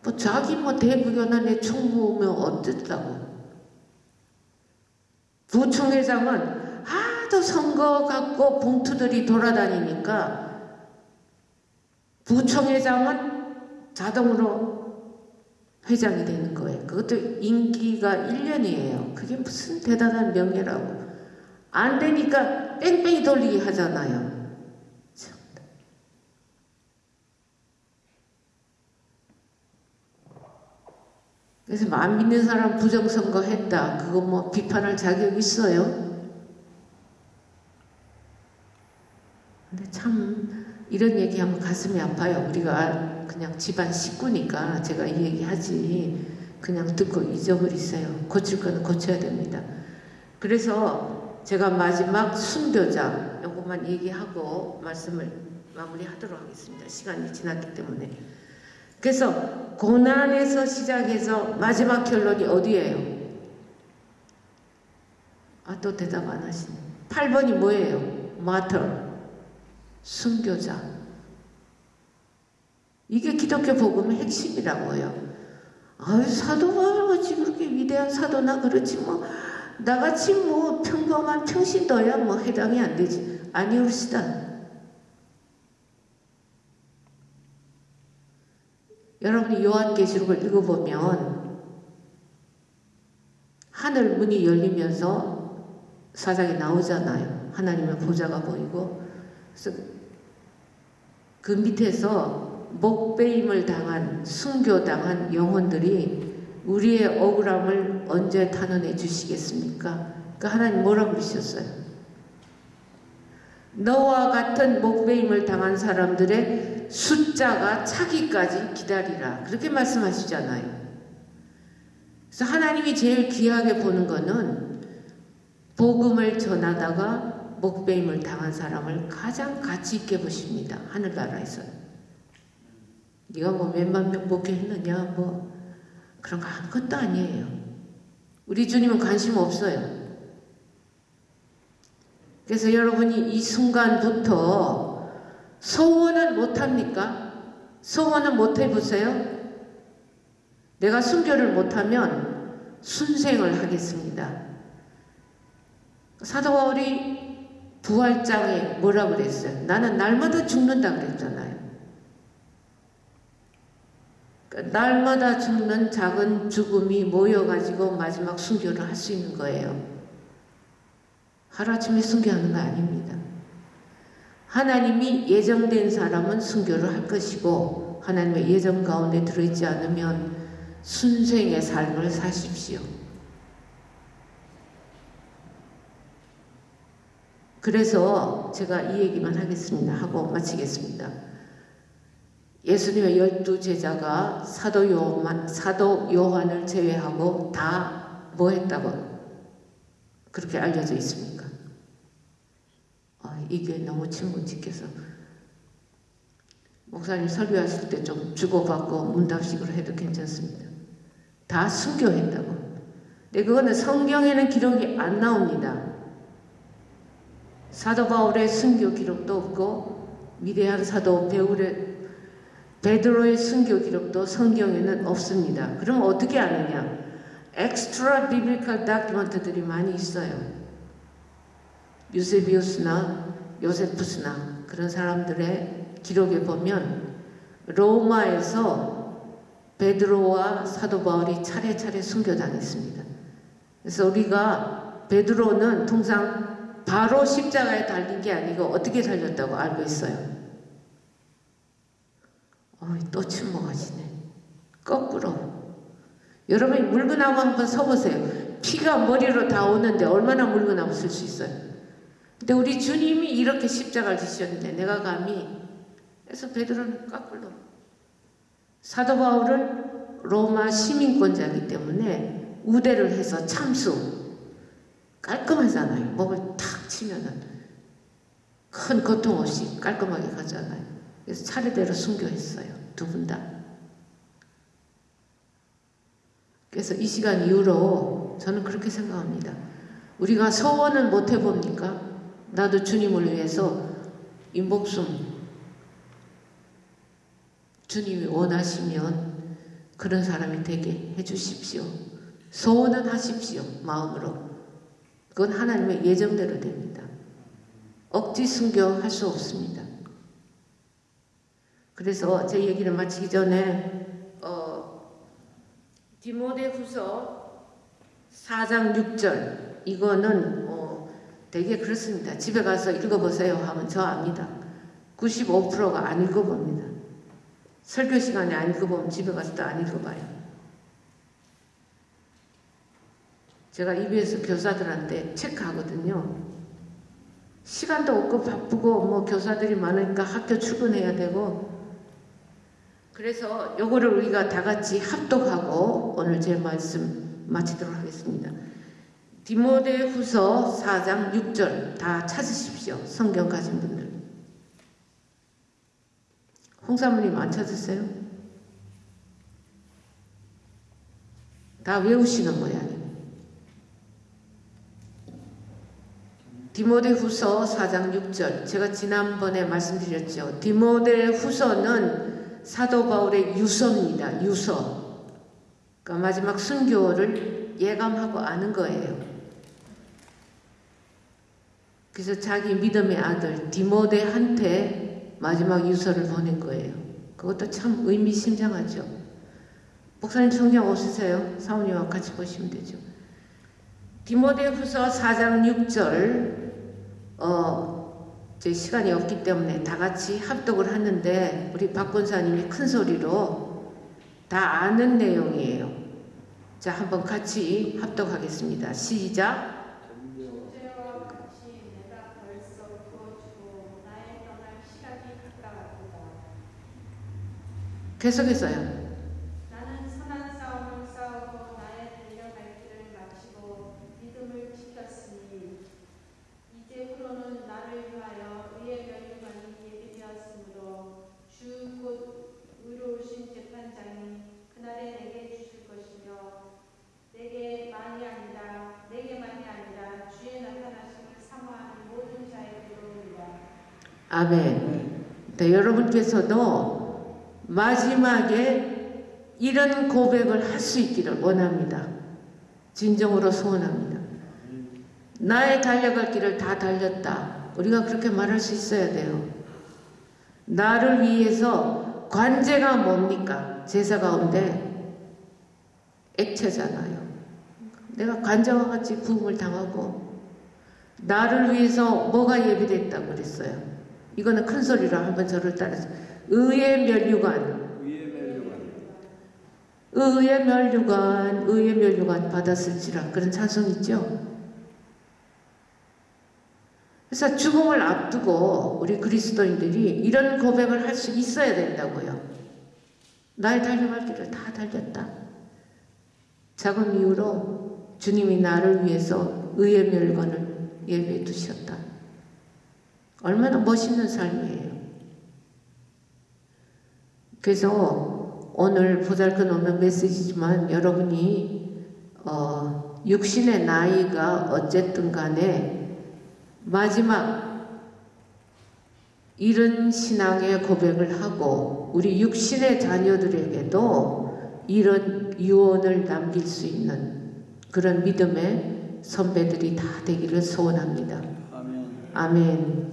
뭐 자기 뭐 대구연안에 총무면 어쨌다고. 부총회장은 하도 선거 갖고 봉투들이 돌아다니니까 부총회장은 자동으로 회장이 되는 거예요. 그것도 임기가 1년이에요. 그게 무슨 대단한 명예라고. 안 되니까 뺑뺑이 돌리기 하잖아요. 그래서 안 믿는 사람 부정선거 했다. 그거 뭐 비판할 자격 있어요? 근데 참 이런 얘기하면 가슴이 아파요. 우리가 그냥 집안 식구니까 제가 이 얘기 하지 그냥 듣고 잊어버리세요. 고칠 거는 고쳐야 됩니다. 그래서 제가 마지막 순교자 요것만 얘기하고 말씀을 마무리하도록 하겠습니다. 시간이 지났기 때문에. 그래서 고난에서 시작해서 마지막 결론이 어디예요? 아, 또 대답 안 하시네. 8번이 뭐예요? 마터. 순교자. 이게 기독교 복음의 핵심이라고요. 아유, 사도가 어찌 그렇게 위대한 사도나 그렇지 뭐 나같이 뭐 평범한 평신도야 뭐 해당이 안 되지. 아니올시다. 여러분이 요한계시록을 읽어보면 하늘 문이 열리면서 사장이 나오잖아요. 하나님의 보좌가 보이고 그래서 그 밑에서 목배임을 당한 순교당한 영혼들이 우리의 억울함을 언제 탄원해 주시겠습니까? 그 하나님 뭐라고 그러셨어요? 너와 같은 목배임을 당한 사람들의 숫자가 차기까지 기다리라. 그렇게 말씀하시잖아요. 그래서 하나님이 제일 귀하게 보는 거는 복음을 전하다가 목배임을 당한 사람을 가장 가치 있게 보십니다. 하늘나라에서. 네가 뭐 몇만 명 목회했느냐 뭐 그런 거 아무것도 아니에요. 우리 주님은 관심 없어요. 그래서 여러분이 이 순간부터 소원을 못합니까? 소원을 못해보세요? 내가 순교를 못하면 순생을 하겠습니다. 사도 바울이 부활장에 뭐라 그랬어요? 나는 날마다 죽는다 그랬잖아요. 날마다 죽는 작은 죽음이 모여가지고 마지막 순교를 할 수 있는 거예요. 하루아침에 순교하는 거 아닙니다. 하나님이 예정된 사람은 순교를 할 것이고 하나님의 예정 가운데 들어있지 않으면 순생의 삶을 사십시오. 그래서 제가 이 얘기만 하겠습니다. 하고 마치겠습니다. 예수님의 열두 제자가 사도 요한, 사도 요한을 제외하고 다 뭐 했다고 그렇게 알려져 있습니까? 아, 이게 너무 친문직해서 목사님 설교하실 때 좀 주고받고 문답식으로 해도 괜찮습니다. 다 순교했다고. 근데 그거는 성경에는 기록이 안 나옵니다. 사도 바울의 순교 기록도 없고 위대한 사도 베울의 베드로의 순교 기록도 성경에는 없습니다. 그럼 어떻게 아느냐? Extra biblical document들이 많이 있어요. 유세비우스나 요세푸스나 그런 사람들의 기록에 보면 로마에서 베드로와 사도 바울이 차례차례 순교당했습니다. 그래서 우리가 베드로는 통상 바로 십자가에 달린 게 아니고 어떻게 달렸다고 알고 있어요. 또 침묵하시네. 거꾸로. 여러분이 물구나무 한번 서보세요. 피가 머리로 다 오는데 얼마나 물구나무 쓸 수 있어요. 근데 우리 주님이 이렇게 십자가를 지셨는데 내가 감히 그래서 베드로는 거꾸로. 사도 바울은 로마 시민권자이기 때문에 우대를 해서 참수 깔끔하잖아요. 목을 탁 치면은 큰 고통 없이 깔끔하게 가잖아요. 그래서 차례대로 순교했어요. 두 분 다. 그래서 이 시간 이후로 저는 그렇게 생각합니다. 우리가 서원을 못 해봅니까? 나도 주님을 위해서 이 목숨 주님이 원하시면 그런 사람이 되게 해주십시오. 소원은 하십시오. 마음으로. 그건 하나님의 예정대로 됩니다. 억지 순교할 수 없습니다. 그래서 제 얘기를 마치기 전에 어, 디모데 후서 4장 6절 이거는 어, 되게 그렇습니다. 집에 가서 읽어보세요 하면 저 압니다. 95%가 안 읽어봅니다. 설교 시간에 안 읽어보면 집에 가서 또 안 읽어봐요. 제가 EBS 교사들한테 체크하거든요. 시간도 없고 바쁘고 뭐 교사들이 많으니까 학교 출근해야 되고 그래서 요거를 우리가 다 같이 합독하고 오늘 제 말씀 마치도록 하겠습니다. 디모데 후서 4장 6절 다 찾으십시오. 성경 가진 분들. 홍사모님 안 찾으세요? 다 외우시는 모양이에요. 디모데 후서 4장 6절 제가 지난번에 말씀드렸죠. 디모데 후서는 사도 바울의 유서입니다. 유서. 그러니까 마지막 순교를 예감하고 아는 거예요. 그래서 자기 믿음의 아들 디모데한테 마지막 유서를 보낸 거예요. 그것도 참 의미심장하죠. 목사님 성경 없으세요? 사모님하고 같이 보시면 되죠. 디모데 후서 4장 6절 어, 제 시간이 없기 때문에 다 같이 합독을 하는데 우리 박 권사님이 큰 소리로 다 아는 내용이에요. 자, 한번 같이 합독하겠습니다. 시작. 같이 내가 벌써 부어주고 나의 떠날 시각이 가까웠도다. 계속해서요. 나는 선한 싸움을 싸우고 나의 달려갈 길을 마치고 믿음을 지켰으니 이제부로는 나를 위하여 의의 면류관이 예비되었으므로 주 곧 의로우신 아멘. 네, 여러분께서도 마지막에 이런 고백을 할 수 있기를 원합니다. 진정으로 소원합니다. 나의 달려갈 길을 다 달렸다. 우리가 그렇게 말할 수 있어야 돼요. 나를 위해서 관제가 뭡니까? 제사 가운데 액체잖아요. 내가 관제와 같이 구음을 당하고 나를 위해서 뭐가 예비됐다고 그랬어요. 이거는 큰 소리로 한번 저를 따라서 의의 면류관 의의 면류관 의의 면류관 받았을지라 그런 찬송 있죠. 그래서 죽음을 앞두고 우리 그리스도인들이 이런 고백을 할 수 있어야 된다고요. 나의 달려갈 길을 다 달렸다. 작은 이유로 주님이 나를 위해서 의의 멸관을 예배해 두셨다. 얼마나 멋있는 삶이에요. 그래서 오늘 보잘것없는 메시지지만 여러분이 어, 육신의 나이가 어쨌든 간에 마지막 이런 신앙의 고백을 하고 우리 육신의 자녀들에게도 이런 유언을 남길 수 있는 그런 믿음의 선배들이 다 되기를 소원합니다. 아멘. 아멘.